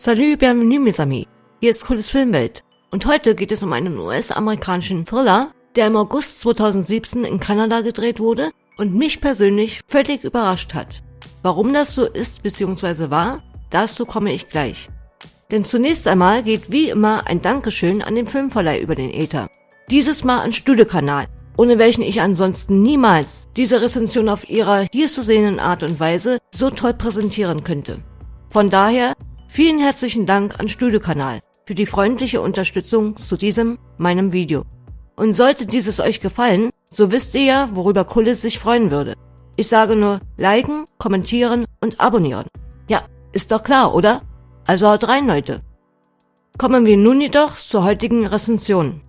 Salut, bienvenue mes amis. Hier ist Cooles Filmwelt. Und heute geht es um einen US-amerikanischen Thriller, der im August 2017 in Kanada gedreht wurde und mich persönlich völlig überrascht hat. Warum das so ist bzw. war, dazu komme ich gleich. Denn zunächst einmal geht wie immer ein Dankeschön an den Filmverleih über den Äther. Dieses Mal an Studiokanal, ohne welchen ich ansonsten niemals diese Rezension auf ihrer hier zu sehenden Art und Weise so toll präsentieren könnte. Von daher Vielen herzlichen Dank an Studiokanal für die freundliche Unterstützung zu diesem, meinem Video. Und sollte dieses euch gefallen, so wisst ihr ja, worüber Kullis sich freuen würde. Ich sage nur liken, kommentieren und abonnieren. Ja, ist doch klar, oder? Also haut rein, Leute. Kommen wir nun jedoch zur heutigen Rezension.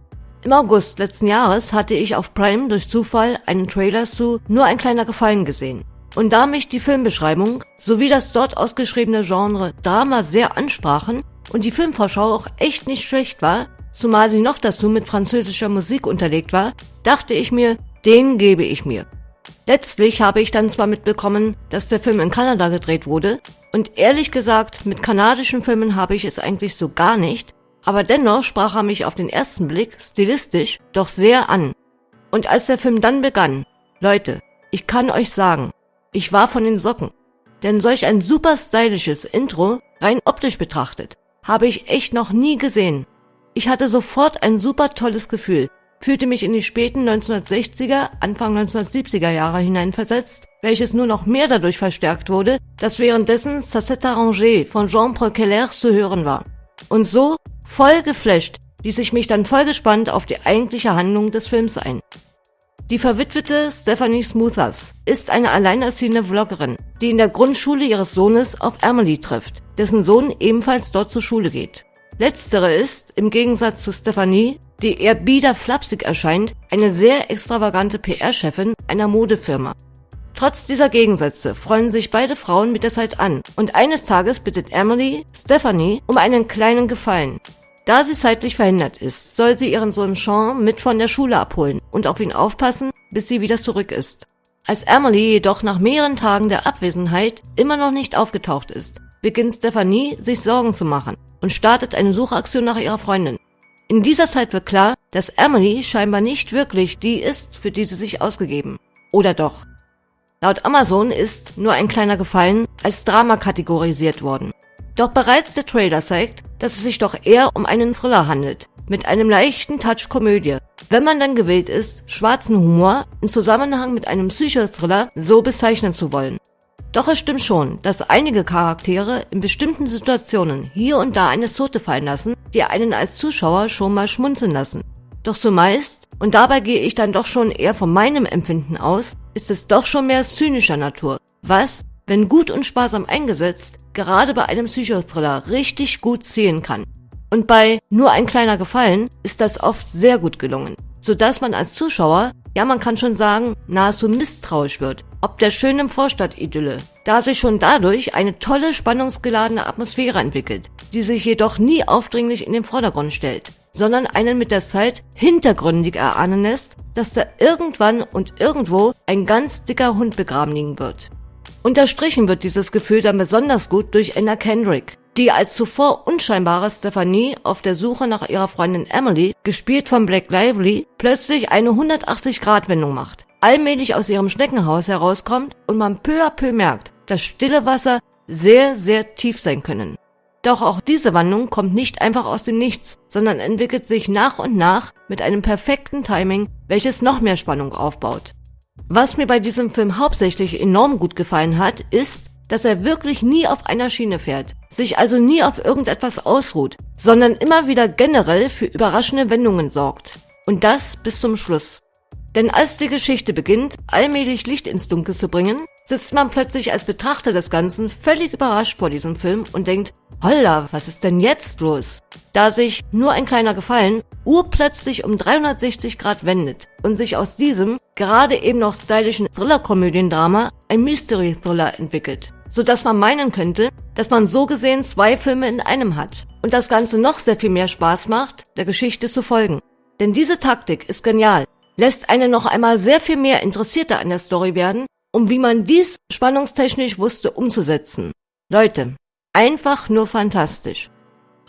Im August letzten Jahres hatte ich auf Prime durch Zufall einen Trailer zu Nur ein kleiner Gefallen gesehen. Und da mich die Filmbeschreibung sowie das dort ausgeschriebene Genre Drama sehr ansprachen und die Filmvorschau auch echt nicht schlecht war, zumal sie noch dazu mit französischer Musik unterlegt war, dachte ich mir, den gebe ich mir. Letztlich habe ich dann zwar mitbekommen, dass der Film in Kanada gedreht wurde, und ehrlich gesagt, mit kanadischen Filmen habe ich es eigentlich so gar nicht, aber dennoch sprach er mich auf den ersten Blick stilistisch doch sehr an. Und als der Film dann begann, Leute, ich kann euch sagen, ich war von den Socken. Denn solch ein super stylisches Intro, rein optisch betrachtet, habe ich echt noch nie gesehen. Ich hatte sofort ein super tolles Gefühl, fühlte mich in die späten 1960er, Anfang 1970er Jahre hineinversetzt, welches nur noch mehr dadurch verstärkt wurde, dass währenddessen Sacette Arrangé von Jean-Paul Keller zu hören war. Und so, voll geflasht, ließ ich mich dann voll gespannt auf die eigentliche Handlung des Films ein. Die verwitwete Stephanie Smoothers ist eine alleinerziehende Vloggerin, die in der Grundschule ihres Sohnes auf Emily trifft, dessen Sohn ebenfalls dort zur Schule geht. Letztere ist, im Gegensatz zu Stephanie, die eher bieder flapsig erscheint, eine sehr extravagante PR-Chefin einer Modefirma. Trotz dieser Gegensätze freuen sich beide Frauen mit der Zeit an und eines Tages bittet Emily Stephanie um einen kleinen Gefallen, da sie zeitlich verhindert ist, soll sie ihren Sohn Sean mit von der Schule abholen und auf ihn aufpassen, bis sie wieder zurück ist. Als Emily jedoch nach mehreren Tagen der Abwesenheit immer noch nicht aufgetaucht ist, beginnt Stephanie sich Sorgen zu machen und startet eine Suchaktion nach ihrer Freundin. In dieser Zeit wird klar, dass Emily scheinbar nicht wirklich die ist, für die sie sich ausgegeben. Oder doch? Laut Amazon ist nur ein kleiner Gefallen als Drama kategorisiert worden. Doch bereits der Trailer zeigt, dass es sich doch eher um einen Thriller handelt, mit einem leichten Touch Komödie, wenn man dann gewillt ist, schwarzen Humor in Zusammenhang mit einem Psychothriller so bezeichnen zu wollen. Doch es stimmt schon, dass einige Charaktere in bestimmten Situationen hier und da eine Zote fallen lassen, die einen als Zuschauer schon mal schmunzeln lassen. Doch zumeist, und dabei gehe ich dann doch schon eher von meinem Empfinden aus, ist es doch schon mehr zynischer Natur, was, wenn gut und sparsam eingesetzt, gerade bei einem Psychothriller richtig gut ziehen kann. Und bei Nur ein kleiner Gefallen ist das oft sehr gut gelungen, sodass man als Zuschauer, ja man kann schon sagen, nahezu misstrauisch wird, ob der schönen Vorstadtidylle, da sich schon dadurch eine tolle spannungsgeladene Atmosphäre entwickelt, die sich jedoch nie aufdringlich in den Vordergrund stellt, sondern einen mit der Zeit hintergründig erahnen lässt, dass da irgendwann und irgendwo ein ganz dicker Hund begraben liegen wird. Unterstrichen wird dieses Gefühl dann besonders gut durch Anna Kendrick, die als zuvor unscheinbare Stephanie auf der Suche nach ihrer Freundin Emily, gespielt von Black Lively, plötzlich eine 180-Grad-Wendung macht, allmählich aus ihrem Schneckenhaus herauskommt und man peu à peu merkt, dass stille Wasser sehr, sehr tief sein können. Doch auch diese Wandlung kommt nicht einfach aus dem Nichts, sondern entwickelt sich nach und nach mit einem perfekten Timing, welches noch mehr Spannung aufbaut. Was mir bei diesem Film hauptsächlich enorm gut gefallen hat, ist, dass er wirklich nie auf einer Schiene fährt, sich also nie auf irgendetwas ausruht, sondern immer wieder generell für überraschende Wendungen sorgt. Und das bis zum Schluss. Denn als die Geschichte beginnt, allmählich Licht ins Dunkel zu bringen, sitzt man plötzlich als Betrachter des Ganzen völlig überrascht vor diesem Film und denkt, holla, was ist denn jetzt los? Da sich nur ein kleiner Gefallen urplötzlich um 360 Grad wendet und sich aus diesem gerade eben noch stylischen Thriller-Komödiendrama ein Mystery-Thriller entwickelt, so dass man meinen könnte, dass man so gesehen zwei Filme in einem hat und das Ganze noch sehr viel mehr Spaß macht, der Geschichte zu folgen. Denn diese Taktik ist genial, lässt einen noch einmal sehr viel mehr Interessierter an der Story werden, um wie man dies spannungstechnisch wusste umzusetzen. Leute, Einfach nur fantastisch.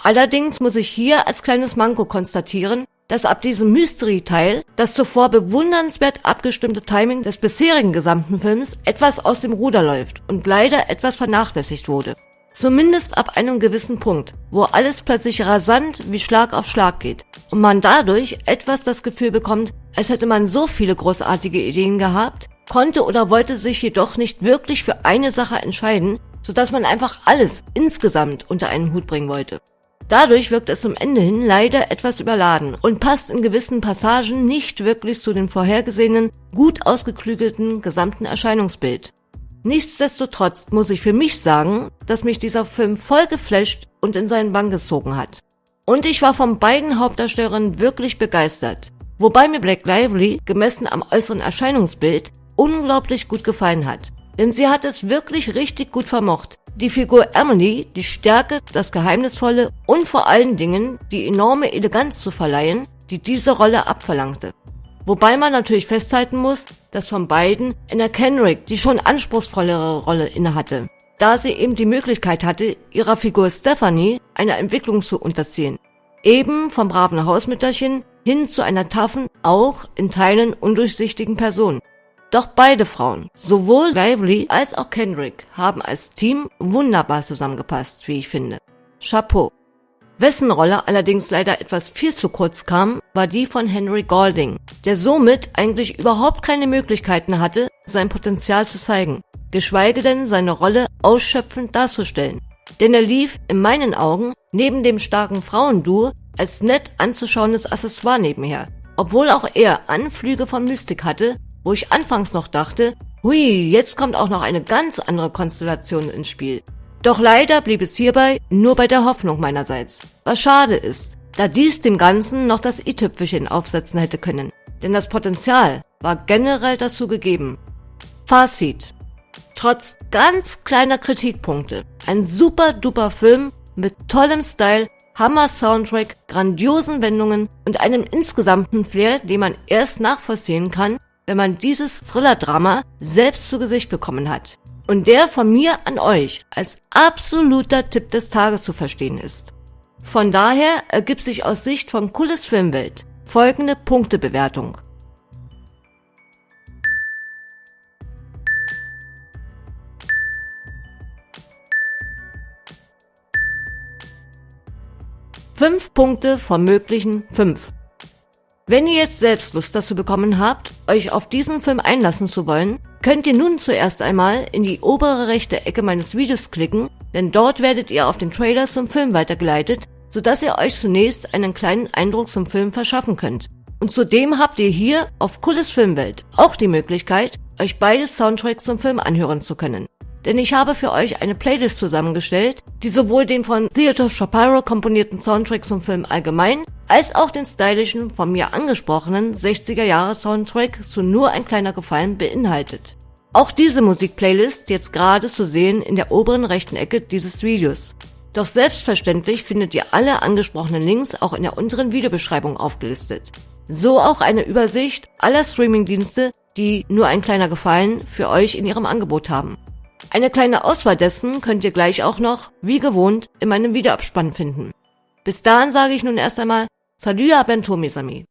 Allerdings muss ich hier als kleines Manko konstatieren, dass ab diesem Mystery-Teil das zuvor bewundernswert abgestimmte Timing des bisherigen gesamten Films etwas aus dem Ruder läuft und leider etwas vernachlässigt wurde. Zumindest ab einem gewissen Punkt, wo alles plötzlich rasant wie Schlag auf Schlag geht und man dadurch etwas das Gefühl bekommt, als hätte man so viele großartige Ideen gehabt, konnte oder wollte sich jedoch nicht wirklich für eine Sache entscheiden, sodass man einfach alles insgesamt unter einen Hut bringen wollte. Dadurch wirkt es zum Ende hin leider etwas überladen und passt in gewissen Passagen nicht wirklich zu dem vorhergesehenen, gut ausgeklügelten gesamten Erscheinungsbild. Nichtsdestotrotz muss ich für mich sagen, dass mich dieser Film voll geflasht und in seinen Bann gezogen hat. Und ich war von beiden Hauptdarstellerinnen wirklich begeistert. Wobei mir Black Lively, gemessen am äußeren Erscheinungsbild, unglaublich gut gefallen hat. Denn sie hat es wirklich richtig gut vermocht, die Figur Emily die Stärke, das Geheimnisvolle und vor allen Dingen die enorme Eleganz zu verleihen, die diese Rolle abverlangte. Wobei man natürlich festhalten muss, dass von beiden Anna Kendrick die schon anspruchsvollere Rolle innehatte, da sie eben die Möglichkeit hatte, ihrer Figur Stephanie eine Entwicklung zu unterziehen. Eben vom braven Hausmütterchen hin zu einer taffen, auch in Teilen undurchsichtigen Person. Doch beide Frauen, sowohl Lively als auch Kendrick, haben als Team wunderbar zusammengepasst, wie ich finde. Chapeau. Wessen Rolle allerdings leider etwas viel zu kurz kam, war die von Henry Golding, der somit eigentlich überhaupt keine Möglichkeiten hatte, sein Potenzial zu zeigen, geschweige denn seine Rolle ausschöpfend darzustellen. Denn er lief in meinen Augen neben dem starken Frauenduo als nett anzuschauendes Accessoire nebenher, obwohl auch er Anflüge von Mystik hatte wo ich anfangs noch dachte, hui, jetzt kommt auch noch eine ganz andere Konstellation ins Spiel. Doch leider blieb es hierbei nur bei der Hoffnung meinerseits. Was schade ist, da dies dem Ganzen noch das i-Tüpfelchen aufsetzen hätte können. Denn das Potenzial war generell dazu gegeben. Fazit. Trotz ganz kleiner Kritikpunkte, ein super duper Film mit tollem Style, Hammer Soundtrack, grandiosen Wendungen und einem insgesamten Flair, den man erst nachvollziehen kann, wenn man dieses Thriller-Drama selbst zu Gesicht bekommen hat. Und der von mir an euch als absoluter Tipp des Tages zu verstehen ist. Von daher ergibt sich aus Sicht von Cooles Filmwelt folgende Punktebewertung. Fünf Punkte von möglichen fünf. Wenn ihr jetzt selbst Lust dazu bekommen habt, euch auf diesen Film einlassen zu wollen, könnt ihr nun zuerst einmal in die obere rechte Ecke meines Videos klicken, denn dort werdet ihr auf den Trailer zum Film weitergeleitet, sodass ihr euch zunächst einen kleinen Eindruck zum Film verschaffen könnt. Und zudem habt ihr hier auf Cooles Filmwelt auch die Möglichkeit, euch beide Soundtracks zum Film anhören zu können denn ich habe für euch eine Playlist zusammengestellt, die sowohl den von Theodore Shapiro komponierten Soundtrack zum Film allgemein, als auch den stylischen, von mir angesprochenen 60er Jahre Soundtrack zu Nur ein kleiner Gefallen beinhaltet. Auch diese Musikplaylist jetzt gerade zu sehen in der oberen rechten Ecke dieses Videos. Doch selbstverständlich findet ihr alle angesprochenen Links auch in der unteren Videobeschreibung aufgelistet. So auch eine Übersicht aller Streamingdienste, die nur ein kleiner Gefallen für euch in ihrem Angebot haben. Eine kleine Auswahl dessen könnt ihr gleich auch noch, wie gewohnt, in meinem Videoabspann finden. Bis dahin sage ich nun erst einmal Salut à bientôt mes amis